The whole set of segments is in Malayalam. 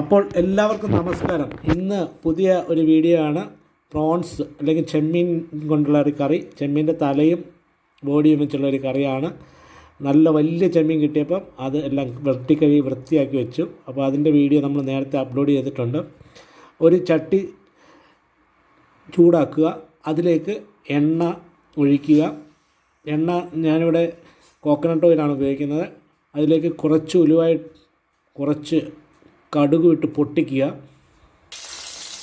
അപ്പോൾ എല്ലാവർക്കും നമസ്കാരം. ഇന്ന് പുതിയ ഒരു വീഡിയോ ആണ്. പ്രോൺസ് അല്ലെങ്കിൽ ചെമ്മീൻ കൊണ്ടുള്ള ഒരു കറി. ചെമ്മീന്റെ തലയും ബോഡിയും വെച്ചുള്ള ഒരു കറിയാണ്. നല്ല വലിയ ചെമ്മീൻ കിട്ടിയപ്പം അത് എല്ലാം വെട്ടിക്കഴുകി വൃത്തിയാക്കി വെച്ചു. അപ്പോൾ അതിന്റെ വീഡിയോ നമ്മൾ നേരത്തെ അപ്ലോഡ് ചെയ്തിട്ടുണ്ട്. ഒരു ചട്ടി ചൂടാക്കുക. അതിലേക്ക് എണ്ണ ഒഴിക്കുക. എണ്ണ ഞാനിവിടെ കോക്കനട്ട് ഓയിലാണ് ഉപയോഗിക്കുന്നത്. അതിലേക്ക് കുറച്ച് ഉലുവായി കുറച്ച് കടുക് ഇട്ട് പൊട്ടിക്കുക.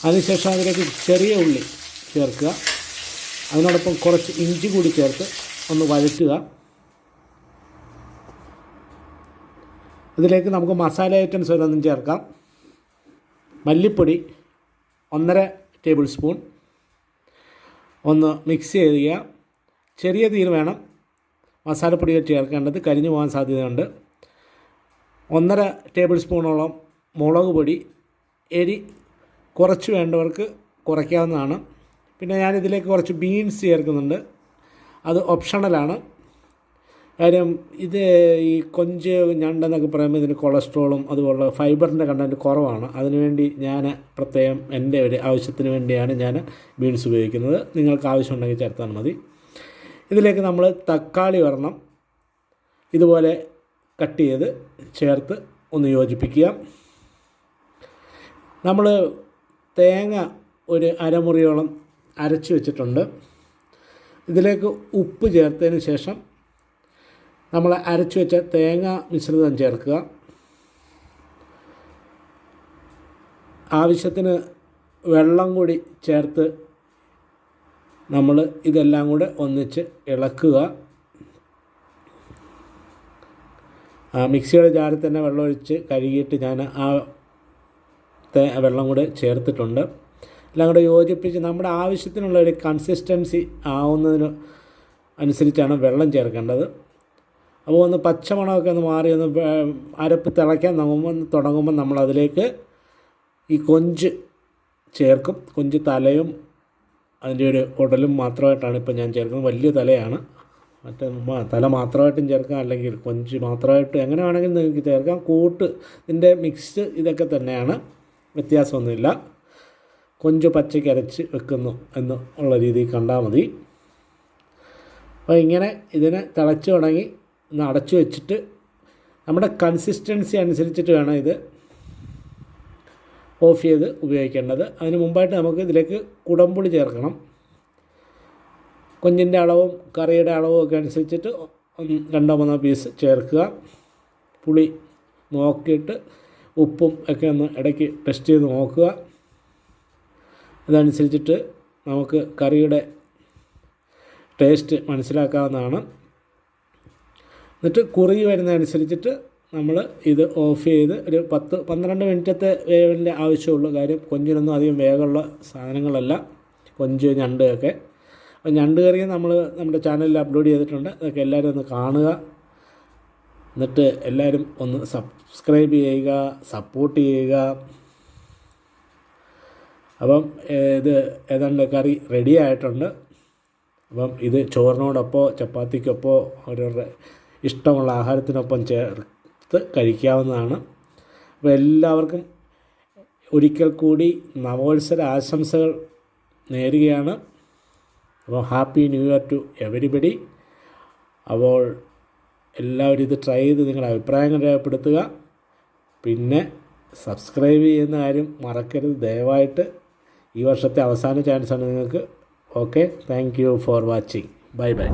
അതിനുശേഷം അതിലേക്ക് ചെറിയ ഉള്ളി ചേർക്കുക. അതിനോടൊപ്പം കുറച്ച് ഇഞ്ചി കൂടി ചേർത്ത് ഒന്ന് വഴറ്റുക. ഇതിലേക്ക് നമുക്ക് മസാല ഐറ്റംസ് ഓരോന്നും ചേർക്കാം. മല്ലിപ്പൊടി ഒന്നര ടേബിൾ സ്പൂൺ. ഒന്ന് മിക്സ് ചെയ്യുക. ചെറിയ തീര് വേണം മസാലപ്പൊടികൾ ചേർക്കേണ്ടത്. കരിഞ്ഞു പോകാൻ സാധ്യതയുണ്ട്. ഒന്നര ടേബിൾ സ്പൂണോളം മുളക് പൊടി എരി കുറച്ച് വേണ്ടവർക്ക് കുറയ്ക്കാവുന്നതാണ്. പിന്നെ ഞാൻ ഇതിലേക്ക് കുറച്ച് ബീൻസ് ചേർക്കുന്നുണ്ട്. അത് ഓപ്ഷണലാണ് കാര്യം ഇത് ഈ കൊഞ്ച് ഞണ്ടെന്നൊക്കെ പറയുമ്പോൾ ഇതിന് കൊളസ്ട്രോളും അതുപോലെ ഫൈബറിന്റെ കണ്ടന്റ് കുറവാണ്. അതിനുവേണ്ടി ഞാൻ പ്രത്യേകം എന്റെ ഒരു ആവശ്യത്തിന് വേണ്ടിയാണ് ഞാൻ ബീൻസ് ഉപയോഗിക്കുന്നത്. നിങ്ങൾക്ക് ആവശ്യമുണ്ടെങ്കിൽ ചേർത്താൽ മതി. ഇതിലേക്ക് നമ്മൾ തക്കാളി വരണം ഇതുപോലെ കട്ട് ചെയ്ത് ചേർത്ത് ഒന്ന് യോജിപ്പിക്കുക. നമ്മൾ തേങ്ങ ഒരു അരമുറിയോളം അരച്ച് വെച്ചിട്ടുണ്ട്. ഇതിലേക്ക് ഉപ്പ് ചേർത്തതിന് ശേഷം നമ്മൾ അരച്ച് വെച്ച തേങ്ങ മിശ്രിതം ചേർക്കുക. ആവശ്യത്തിന് വെള്ളം കൂടി ചേർത്ത് നമ്മൾ ഇതെല്ലാം കൂടെ ഒന്നിച്ച് ഇളക്കുക. മിക്സിയുടെ ജാറിൽ തന്നെ വെള്ളമൊഴിച്ച് കഴുകിയിട്ട് ഞാൻ ആ തേ വെള്ളം കൂടെ ചേർത്തിട്ടുണ്ട്. എല്ലാം കൂടെ യോജിപ്പിച്ച് നമ്മുടെ ആവശ്യത്തിനുള്ള ഒരു കൺസിസ്റ്റൻസി ആവുന്നതിന് അനുസരിച്ചാണ് വെള്ളം ചേർക്കേണ്ടത്. അപ്പോൾ ഒന്ന് പച്ചമണമൊക്കെ ഒന്ന് മാറി ഒന്ന് അരപ്പ് തിളയ്ക്കാൻ നോക്കുമ്പോൾ തുടങ്ങുമ്പോൾ നമ്മളതിലേക്ക് ഈ കൊഞ്ച് ചേർക്കും. കൊഞ്ച് തലയും അതിന്റെ ഒരു ഉടലും മാത്രമായിട്ടാണ് ഇപ്പോൾ ഞാൻ ചേർക്കുന്നത്. വലിയ തലയാണ്. മറ്റേ തല മാത്രമായിട്ടും ചേർക്കാം അല്ലെങ്കിൽ കൊഞ്ച് മാത്രമായിട്ട് എങ്ങനെ വേണമെങ്കിലും നിങ്ങൾക്ക് ചേർക്കാം. കൂട്ട് ഇതിന്റെ മിക്സ് ഇതൊക്കെ തന്നെയാണ്. വ്യത്യാസമൊന്നുമില്ല. കൊഞ്ച് പച്ചയ്ക്ക് അരച്ച് വെക്കുന്നു എന്ന് ഉള്ള രീതിയിൽ കണ്ടാൽ മതി. അപ്പോൾ ഇങ്ങനെ ഇതിനെ തിളച്ച് തുടങ്ങി ഒന്ന് അടച്ചു വെച്ചിട്ട് നമ്മുടെ കൺസിസ്റ്റൻസി അനുസരിച്ചിട്ട് വേണം ഇത് ഓഫ് ചെയ്ത് ഉപയോഗിക്കേണ്ടത്. അതിന് മുമ്പായിട്ട് നമുക്ക് ഇതിലേക്ക് കുടംപുളി ചേർക്കണം. കൊഞ്ചിന്റെ അളവും കറിയുടെ അളവും ഒക്കെ അനുസരിച്ചിട്ട് രണ്ടോ മൂന്നോ പീസ് ചേർക്കുക. പുളി നോക്കിയിട്ട് ഉപ്പും ഒക്കെ ഒന്ന് ഇടയ്ക്ക് ടെസ്റ്റ് ചെയ്ത് നോക്കുക. അതനുസരിച്ചിട്ട് നമുക്ക് കറിയുടെ ടേസ്റ്റ് മനസ്സിലാക്കാവുന്നതാണ്. എന്നിട്ട് കുറുകി വരുന്നതനുസരിച്ചിട്ട് നമ്മൾ ഇത് ഓഫ് ചെയ്ത് ഒരു പത്ത് പന്ത്രണ്ട് മിനിറ്റത്തെ വേവിന്റെ ആവശ്യമുള്ളൂ കാര്യം കൊഞ്ചിനൊന്നും അധികം വേഗമുള്ള സാധനങ്ങളല്ല. കൊഞ്ച് ഞണ്ട് ഒക്കെ. അപ്പോൾ ഞണ്ട് കറിയും നമ്മൾ നമ്മുടെ ചാനലിൽ അപ്ലോഡ് ചെയ്തിട്ടുണ്ട്. അതൊക്കെ എല്ലാവരും ഒന്ന് കാണുക. എന്നിട്ട് എല്ലാവരും ഒന്ന് സബ്സ്ക്രൈബ് ചെയ്യുക സപ്പോർട്ട് ചെയ്യുക. അപ്പം ഇത് ഏതാണ്ട് കറി റെഡി ആയിട്ടുണ്ട്. അപ്പം ഇത് ചോറിനോടൊപ്പമോ ചപ്പാത്തിക്കൊപ്പമോ അവരവരുടെ ഇഷ്ടമുള്ള ആഹാരത്തിനൊപ്പം ചേർത്ത് കഴിക്കാവുന്നതാണ്. അപ്പോൾ എല്ലാവർക്കും ഒരിക്കൽ കൂടി നവോത്സര ആശംസകൾ നേരുകയാണ്. അപ്പോൾ happy new year to everybody. അപ്പോൾ എല്ലാവരും ഇത് ട്രൈ ചെയ്ത് നിങ്ങളുടെ അഭിപ്രായങ്ങൾ രേഖപ്പെടുത്തുക. പിന്നെ സബ്സ്ക്രൈബ് ചെയ്യുന്ന കാര്യം മറക്കരുത്. ദയവായിട്ട് ഈ വർഷത്തെ അവസാന ചാൻസാണ് നിങ്ങൾക്ക്. Okay thank you for watching bye bye